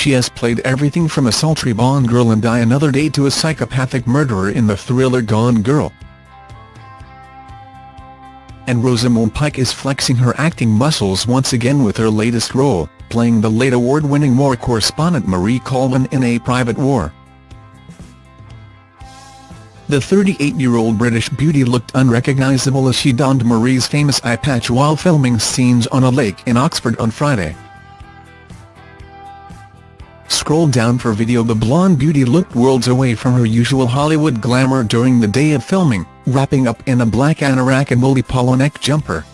She has played everything from a sultry Bond girl in Die Another Day to a psychopathic murderer in the thriller Gone Girl. And Rosamund Pike is flexing her acting muscles once again with her latest role, playing the late award-winning war correspondent Marie Colvin in A Private War. The 38-year-old British beauty looked unrecognisable as she donned Marie's famous eye patch while filming scenes on a lake in Oxford on Friday. Scroll down for video The blonde beauty looked worlds away from her usual Hollywood glamour during the day of filming, wrapping up in a black anorak and woolly polo neck jumper.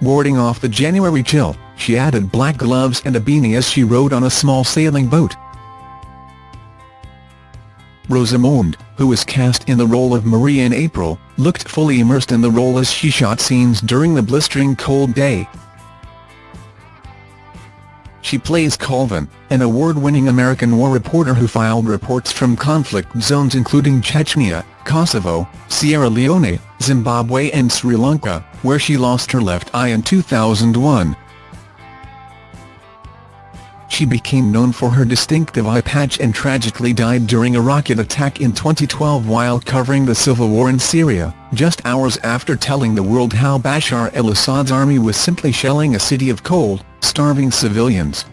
Warding off the January chill, she added black gloves and a beanie as she rode on a small sailing boat. Rosamund, who was cast in the role of Marie in April, looked fully immersed in the role as she shot scenes during the blistering cold day. She plays Colvin, an award-winning American war reporter who filed reports from conflict zones including Chechnya, Kosovo, Sierra Leone, Zimbabwe and Sri Lanka, where she lost her left eye in 2001. She became known for her distinctive eye patch and tragically died during a rocket attack in 2012 while covering the civil war in Syria, just hours after telling the world how Bashar al-Assad's army was simply shelling a city of cold, starving civilians.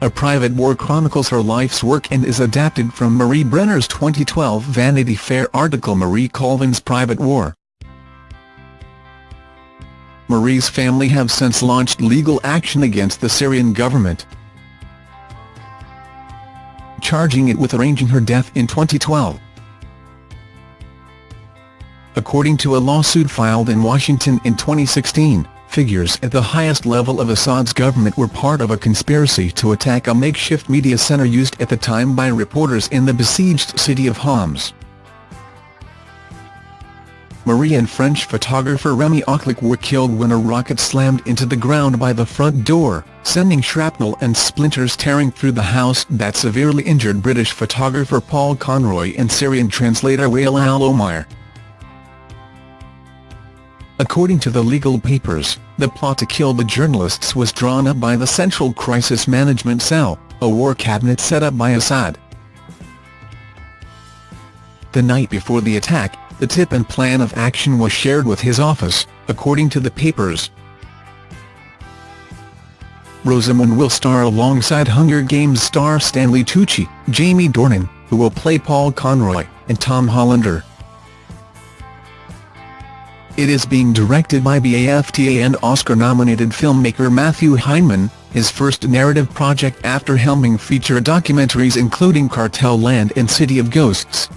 A Private War chronicles her life's work and is adapted from Marie Brenner's 2012 Vanity Fair article Marie Colvin's Private War. Marie's family have since launched legal action against the Syrian government, charging it with arranging her death in 2012. According to a lawsuit filed in Washington in 2016, figures at the highest level of Assad's government were part of a conspiracy to attack a makeshift media center used at the time by reporters in the besieged city of Homs. Marie and French photographer Remi Ochlik were killed when a rocket slammed into the ground by the front door, sending shrapnel and splinters tearing through the house that severely injured British photographer Paul Conroy and Syrian translator Wael al-Omar. According to the legal papers, the plot to kill the journalists was drawn up by the Central Crisis Management Cell, a war cabinet set up by Assad. The night before the attack, the tip and plan of action was shared with his office, according to the papers. Rosamund will star alongside Hunger Games star Stanley Tucci, Jamie Dornan, who will play Paul Conroy, and Tom Hollander. It is being directed by BAFTA and Oscar-nominated filmmaker Matthew Heineman, his first narrative project after helming feature documentaries including Cartel Land and City of Ghosts.